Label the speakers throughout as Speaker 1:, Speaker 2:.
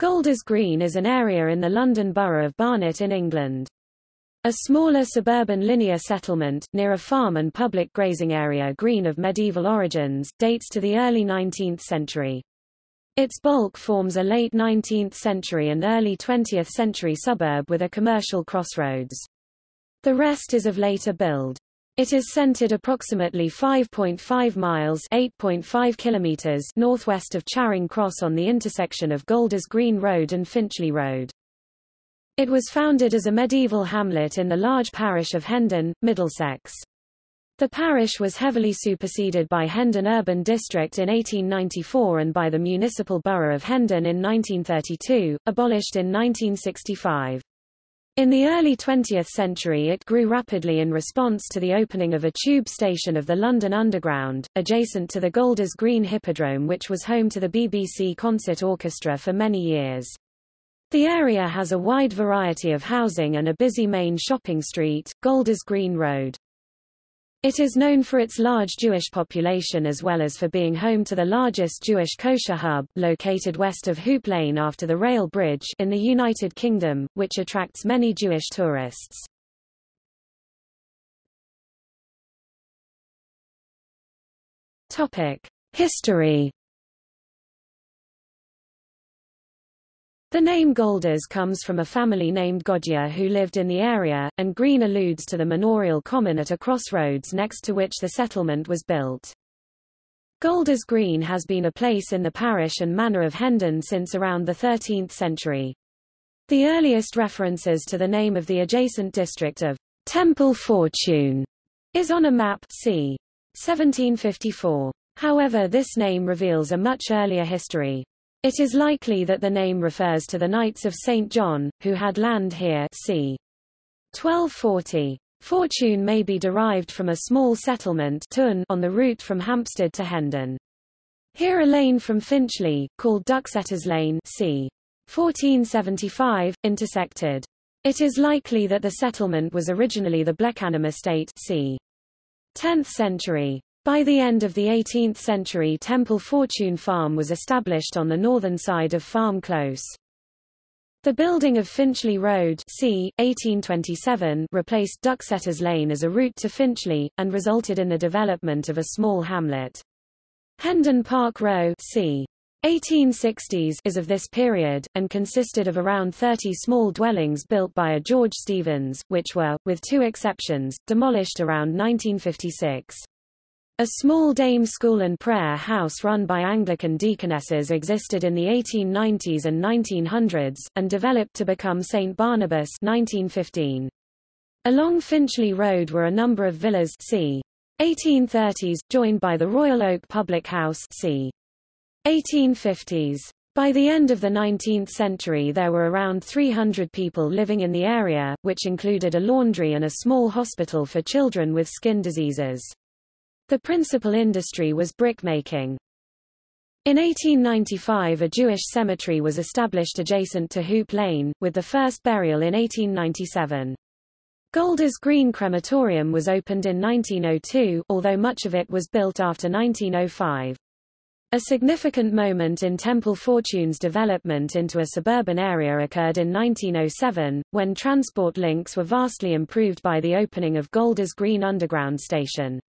Speaker 1: Golders Green is an area in the London Borough of Barnet in England. A smaller suburban linear settlement, near a farm and public grazing area green of medieval origins, dates to the early 19th century. Its bulk forms a late 19th century and early 20th century suburb with a commercial crossroads. The rest is of later build. It is centered approximately 5.5 miles (8.5 kilometers) northwest of Charing Cross on the intersection of Golders Green Road and Finchley Road. It was founded as a medieval hamlet in the large parish of Hendon, Middlesex. The parish was heavily superseded by Hendon Urban District in 1894 and by the municipal borough of Hendon in 1932, abolished in 1965. In the early 20th century it grew rapidly in response to the opening of a tube station of the London Underground, adjacent to the Golders Green Hippodrome which was home to the BBC Concert Orchestra for many years. The area has a wide variety of housing and a busy main shopping street, Golders Green Road. It is known for its large Jewish population as well as for being home to the largest Jewish kosher hub, located west of Hoop Lane after the rail bridge in the United Kingdom, which attracts many Jewish tourists. Topic: History The name Golders comes from a family named Godier who lived in the area, and Green alludes to the manorial common at a crossroads next to which the settlement was built. Golders Green has been a place in the parish and manor of Hendon since around the 13th century. The earliest references to the name of the adjacent district of Temple Fortune is on a map c. 1754. However this name reveals a much earlier history. It is likely that the name refers to the Knights of St. John, who had land here c. 1240. Fortune may be derived from a small settlement on the route from Hampstead to Hendon. Here a lane from Finchley, called Ducksetters Lane c. 1475, intersected. It is likely that the settlement was originally the Bleckanham estate c. 10th century. By the end of the 18th century Temple Fortune Farm was established on the northern side of Farm Close. The building of Finchley Road c. 1827 replaced Ducksetters Lane as a route to Finchley, and resulted in the development of a small hamlet. Hendon Park Row c. 1860s is of this period, and consisted of around 30 small dwellings built by a George Stevens, which were, with two exceptions, demolished around 1956. A small dame school and prayer house run by Anglican deaconesses existed in the 1890s and 1900s, and developed to become St. Barnabas 1915. Along Finchley Road were a number of villas c. 1830s, joined by the Royal Oak Public House c. 1850s. By the end of the 19th century there were around 300 people living in the area, which included a laundry and a small hospital for children with skin diseases. The principal industry was brickmaking. In 1895 a Jewish cemetery was established adjacent to Hoop Lane, with the first burial in 1897. Golders Green Crematorium was opened in 1902, although much of it was built after 1905. A significant moment in Temple Fortune's development into a suburban area occurred in 1907, when transport links were vastly improved by the opening of Golders Green Underground Station.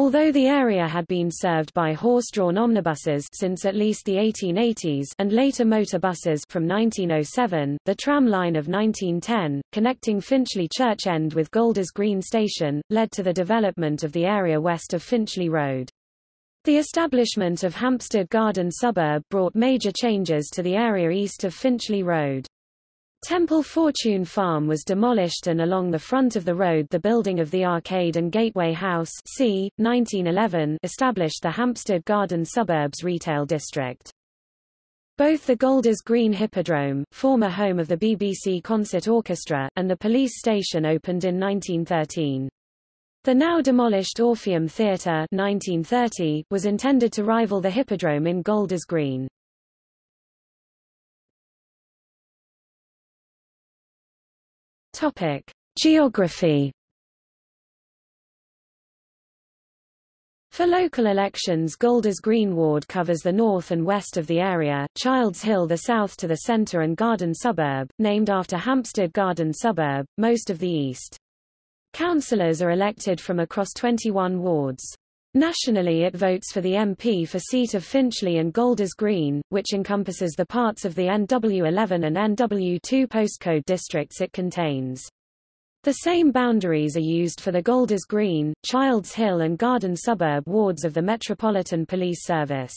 Speaker 1: Although the area had been served by horse-drawn omnibuses since at least the 1880s and later motor buses from 1907, the tram line of 1910, connecting Finchley Church End with Golders Green Station, led to the development of the area west of Finchley Road. The establishment of Hampstead Garden suburb brought major changes to the area east of Finchley Road. Temple Fortune Farm was demolished and along the front of the road the building of the Arcade and Gateway House c. 1911 established the Hampstead Garden Suburbs retail district. Both the Golders Green Hippodrome, former home of the BBC Concert Orchestra, and the police station opened in 1913. The now demolished Orpheum Theatre 1930 was intended to rival the Hippodrome in Golders Green. Topic: Geography For local elections Golders Green ward covers the north and west of the area, Childs Hill the south to the centre and Garden suburb, named after Hampstead Garden suburb, most of the east. Councillors are elected from across 21 wards. Nationally it votes for the MP for seat of Finchley and Golders Green, which encompasses the parts of the NW11 and NW2 postcode districts it contains. The same boundaries are used for the Golders Green, Childs Hill and Garden suburb wards of the Metropolitan Police Service.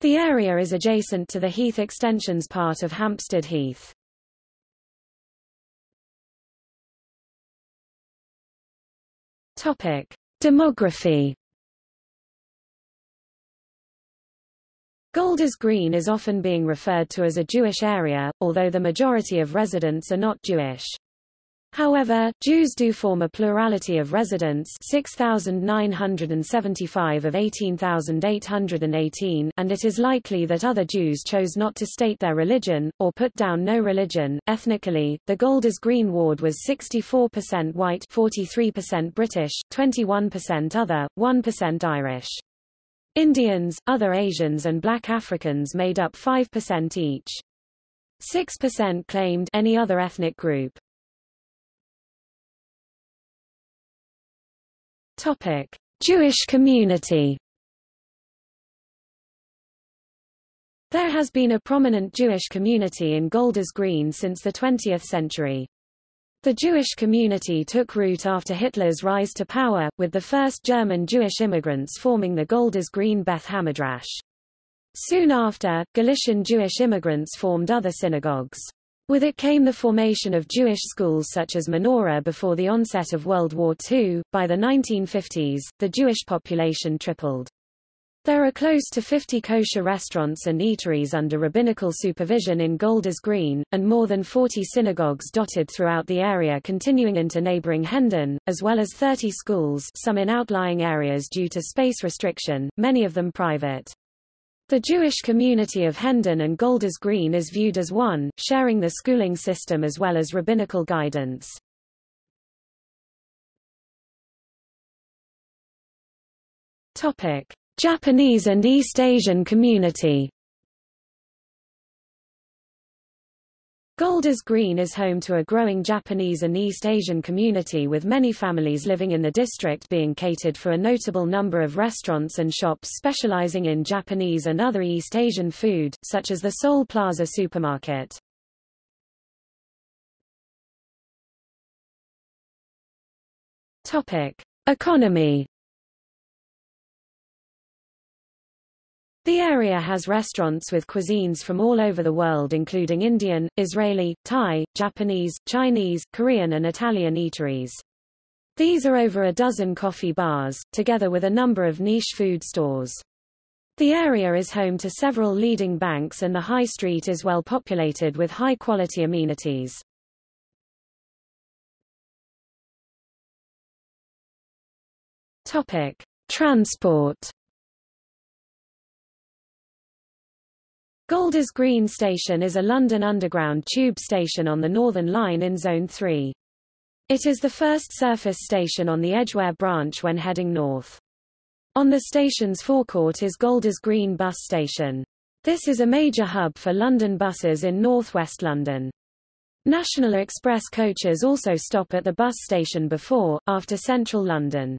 Speaker 1: The area is adjacent to the Heath Extensions part of Hampstead Heath. Topic: Demography Golders Green is often being referred to as a Jewish area, although the majority of residents are not Jewish. However, Jews do form a plurality of residents 6,975 of 18,818 and it is likely that other Jews chose not to state their religion, or put down no religion. Ethnically, the Golders Green ward was 64% white 43% British, 21% other, 1% Irish. Indians, other Asians and black Africans made up 5% each. 6% claimed any other ethnic group. Topic: Jewish community. There has been a prominent Jewish community in Golders Green since the 20th century. The Jewish community took root after Hitler's rise to power, with the first German Jewish immigrants forming the Golders Green Beth Hamidrash. Soon after, Galician Jewish immigrants formed other synagogues. With it came the formation of Jewish schools such as Menorah before the onset of World War II. By the 1950s, the Jewish population tripled. There are close to 50 kosher restaurants and eateries under rabbinical supervision in Golders Green, and more than 40 synagogues dotted throughout the area continuing into neighboring Hendon, as well as 30 schools some in outlying areas due to space restriction, many of them private. The Jewish community of Hendon and Golders Green is viewed as one, sharing the schooling system as well as rabbinical guidance. Topic: Japanese and East Asian community. Golders Green is home to a growing Japanese and East Asian community with many families living in the district being catered for a notable number of restaurants and shops specializing in Japanese and other East Asian food, such as the Seoul Plaza supermarket. Topic: Economy The area has restaurants with cuisines from all over the world including Indian, Israeli, Thai, Japanese, Chinese, Korean and Italian eateries. These are over a dozen coffee bars, together with a number of niche food stores. The area is home to several leading banks and the high street is well populated with high-quality amenities. Topic: Transport Golders Green Station is a London Underground tube station on the Northern Line in Zone 3. It is the first surface station on the Edgware branch when heading north. On the station's forecourt is Golders Green Bus Station. This is a major hub for London buses in northwest London. National Express coaches also stop at the bus station before, after central London.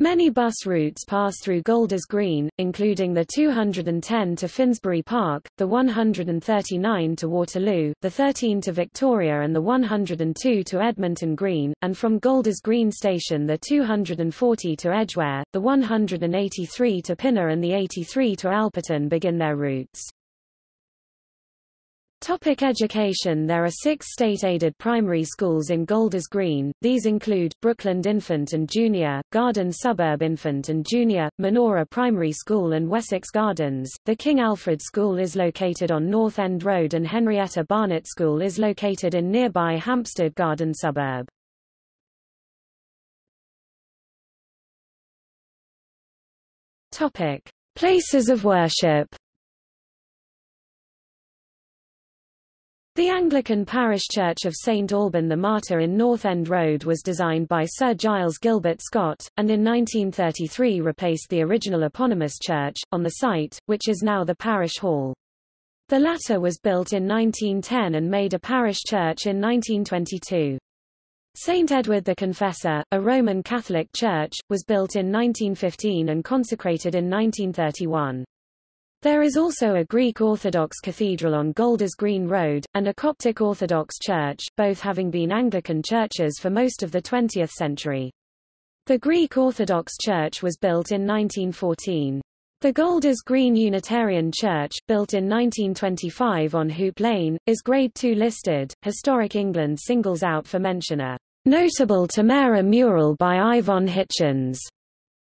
Speaker 1: Many bus routes pass through Golders Green, including the 210 to Finsbury Park, the 139 to Waterloo, the 13 to Victoria and the 102 to Edmonton Green, and from Golders Green Station the 240 to Edgware, the 183 to Pinner and the 83 to Alperton begin their routes. Topic education There are six state-aided primary schools in Golders Green, these include, Brookland Infant and Junior, Garden Suburb Infant and Junior, Menorah Primary School and Wessex Gardens. The King Alfred School is located on North End Road and Henrietta Barnett School is located in nearby Hampstead Garden Suburb. Topic. Places of worship The Anglican parish church of St Alban the Martyr in North End Road was designed by Sir Giles Gilbert Scott, and in 1933 replaced the original eponymous church, on the site, which is now the parish hall. The latter was built in 1910 and made a parish church in 1922. St. Edward the Confessor, a Roman Catholic church, was built in 1915 and consecrated in 1931. There is also a Greek Orthodox cathedral on Golders Green Road, and a Coptic Orthodox church, both having been Anglican churches for most of the 20th century. The Greek Orthodox Church was built in 1914. The Golders Green Unitarian Church, built in 1925 on Hoop Lane, is Grade II listed. Historic England singles out for mention a notable tempera mural by Yvonne Hitchens,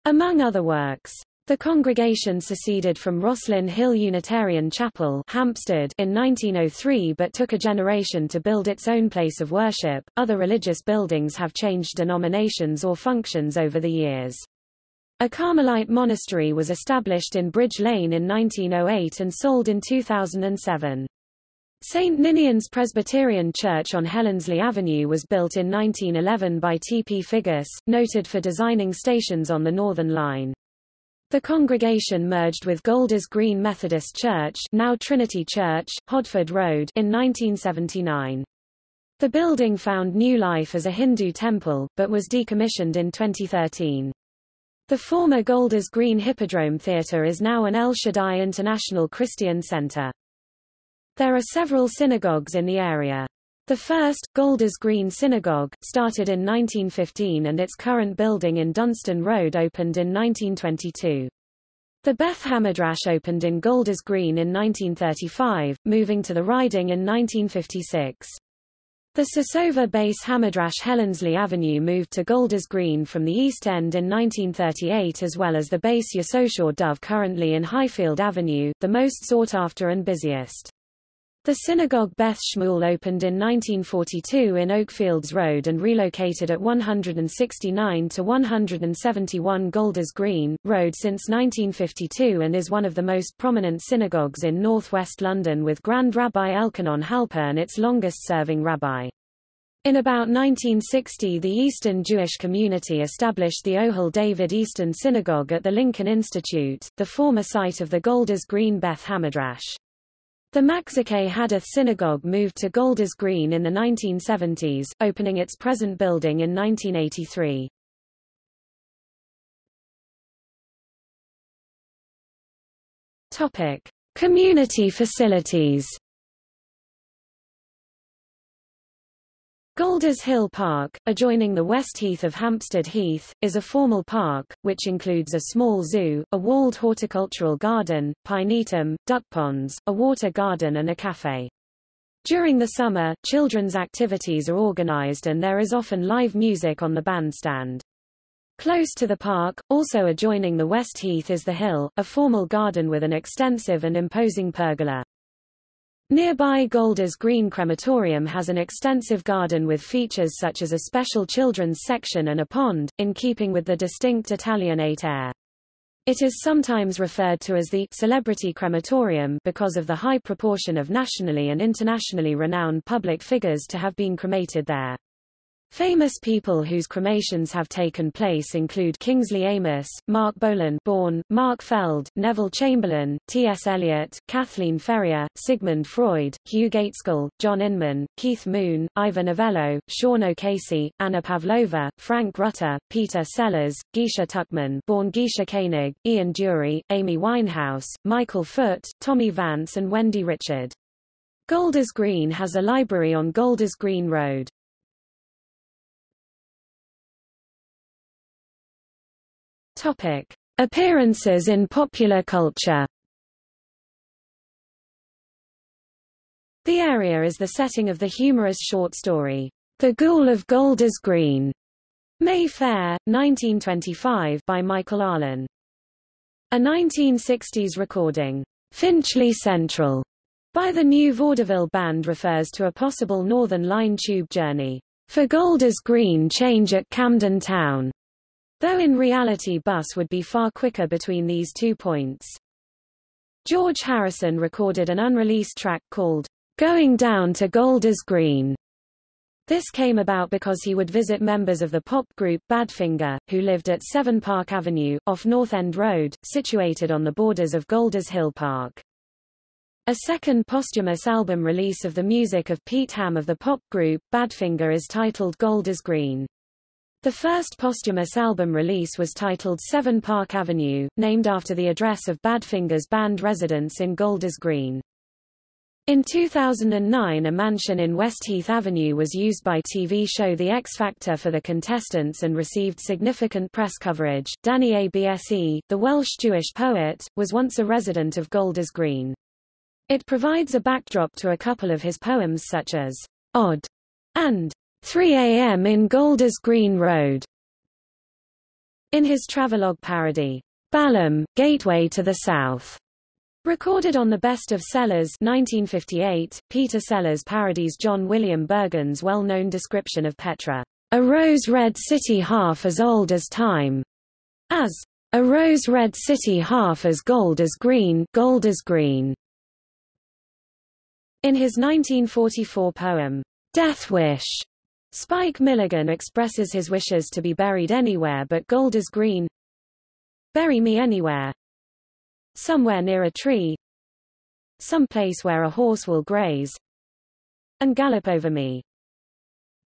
Speaker 1: among other works. The congregation seceded from Rosslyn Hill Unitarian Chapel Hampstead in 1903 but took a generation to build its own place of worship. Other religious buildings have changed denominations or functions over the years. A Carmelite monastery was established in Bridge Lane in 1908 and sold in 2007. St. Ninian's Presbyterian Church on Helenslea Avenue was built in 1911 by T. P. Figgis, noted for designing stations on the Northern Line. The congregation merged with Golders Green Methodist Church now Trinity Church, Hodford Road in 1979. The building found new life as a Hindu temple, but was decommissioned in 2013. The former Golders Green Hippodrome Theatre is now an El Shaddai International Christian Center. There are several synagogues in the area. The first, Golders Green Synagogue, started in 1915 and its current building in Dunstan Road opened in 1922. The Beth Hamidrash opened in Golders Green in 1935, moving to the riding in 1956. The Sosova Base Hamidrash Helenslea Avenue moved to Golders Green from the East End in 1938 as well as the Beis Yisochor Dov currently in Highfield Avenue, the most sought after and busiest. The synagogue Beth Shmuel opened in 1942 in Oakfields Road and relocated at 169 to 171 Golders Green, Road since 1952 and is one of the most prominent synagogues in northwest London with Grand Rabbi Elchonon Halpern its longest-serving rabbi. In about 1960 the Eastern Jewish community established the Ohel David Eastern Synagogue at the Lincoln Institute, the former site of the Golders Green Beth Hamidrash. The Machzakeh Hadath Synagogue moved to Golders Green in the 1970s, opening its present building in 1983. Topic: Community facilities. Golders Hill Park, adjoining the West Heath of Hampstead Heath, is a formal park, which includes a small zoo, a walled horticultural garden, pinetum, duck ponds, a water garden and a cafe. During the summer, children's activities are organized and there is often live music on the bandstand. Close to the park, also adjoining the West Heath is the Hill, a formal garden with an extensive and imposing pergola. Nearby Golders Green Crematorium has an extensive garden with features such as a special children's section and a pond, in keeping with the distinct Italianate air. It is sometimes referred to as the celebrity crematorium because of the high proportion of nationally and internationally renowned public figures to have been cremated there. Famous people whose cremations have taken place include Kingsley Amis, Marc Bolan born, Mark Feld, Neville Chamberlain, T.S. Eliot, Kathleen Ferrier, Sigmund Freud, Hugh Gaitskell, John Inman, Keith Moon, Ivor Novello, Sean O'Casey, Anna Pavlova, Frank Rutter, Peter Sellers, Geisha Tuckman born Geisha Koenig, Ian Dury, Amy Winehouse, Michael Foot, Tommy Vance and Wendy Richard. Golders Green has a library on Golders Green Road. Topic: Appearances in popular culture. The area is the setting of the humorous short story, The Ghoul of Golders Green, May Fair, 1925 by Michael Arlen. A 1960s recording, Finchley Central, by the New Vaudeville Band refers to a possible Northern Line tube journey, for Golders Green change at Camden Town, though in reality bus would be far quicker between these two points. George Harrison recorded an unreleased track called going down to Golders Green. This came about because he would visit members of the pop group Badfinger, who lived at 7 Park Avenue, off North End Road, situated on the borders of Golders Hill Park. A second posthumous album release of the music of Pete Ham of the pop group, Badfinger is titled Golders Green. The first posthumous album release was titled 7 Park Avenue, named after the address of Badfinger's band residence in Golders Green. In 2009 a mansion in West Heath Avenue was used by TV show The X Factor for the contestants and received significant press coverage. Dannie Abse, the Welsh Jewish poet, was once a resident of Golders Green. It provides a backdrop to a couple of his poems such as Odd and 3 a.m. in Golders Green Road. In his travelogue parody, Balham, Gateway to the South, Recorded on the Best of Sellers 1958, Peter Sellers parodies John William Burgon's well-known description of Petra, a rose-red city half as old as time, as a rose-red city half as gold as green, gold as green. In his 1944 poem, Death Wish, Spike Milligan expresses his wishes to be buried anywhere but Golders Green. Bury me anywhere, somewhere near a tree, some place where a horse will graze, and gallop over me.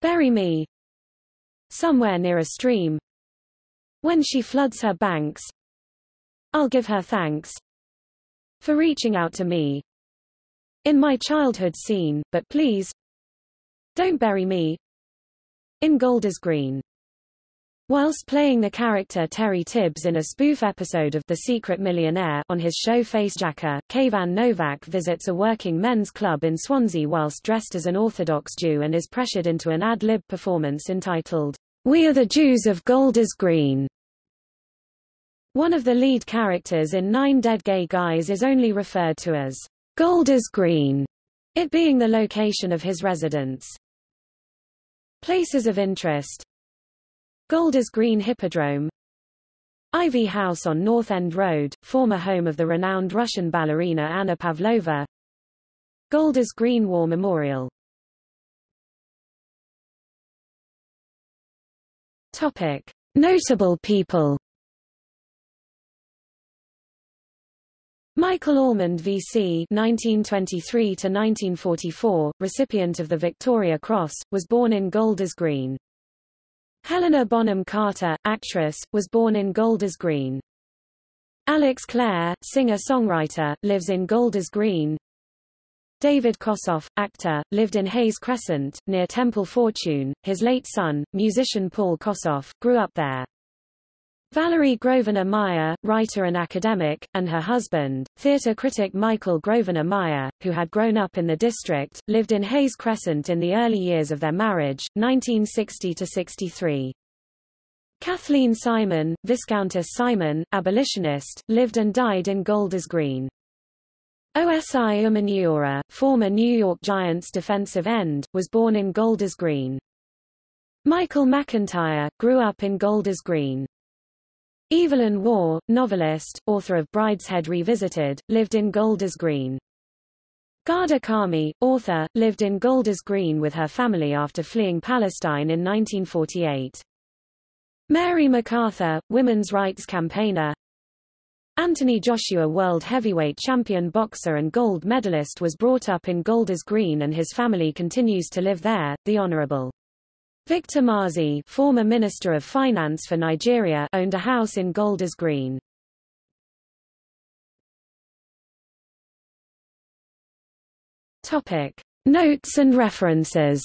Speaker 1: Bury me somewhere near a stream. When she floods her banks, I'll give her thanks for reaching out to me in my childhood scene, but please don't bury me in Golders Green. Whilst playing the character Terry Tibbs in a spoof episode of The Secret Millionaire on his show Facejacker, Kayvan Novak visits a working men's club in Swansea whilst dressed as an Orthodox Jew and is pressured into an ad-lib performance entitled, We Are the Jews of Golders Green. One of the lead characters in Nine Dead Gay Guys is only referred to as Golders Green, it being the location of his residence. Places of interest. Golders Green Hippodrome. Ivy House on North End Road, former home of the renowned Russian ballerina Anna Pavlova. Golders Green War Memorial. Topic. Notable people Michael Allmand VC 1923-1944, recipient of the Victoria Cross, was born in Golders Green. Helena Bonham Carter, actress, was born in Golders Green. Alex Clare, singer-songwriter, lives in Golders Green. David Kossoff, actor, lived in Hayes Crescent, near Temple Fortune. His late son, musician Paul Kossoff, grew up there. Valerie Grosvenor Myer, writer and academic, and her husband, theatre critic Michael Grosvenor Myer, who had grown up in the district, lived in Hayes Crescent in the early years of their marriage, 1960–63. Kathleen Simon, Viscountess Simon, abolitionist, lived and died in Golders Green. Osi Umenyiora, former New York Giants defensive end, was born in Golders Green. Michael McIntyre, grew up in Golders Green. Evelyn Waugh, novelist, author of Brideshead Revisited, lived in Golders Green. Ghada Karmi, author, lived in Golders Green with her family after fleeing Palestine in 1948. Mary MacArthur, women's rights campaigner. Anthony Joshua world heavyweight champion boxer and gold medalist was brought up in Golders Green and his family continues to live there. The Honorable Victor Masi, former Minister of Finance for Nigeria, owned a house in Golders Green. Topic: Notes and references.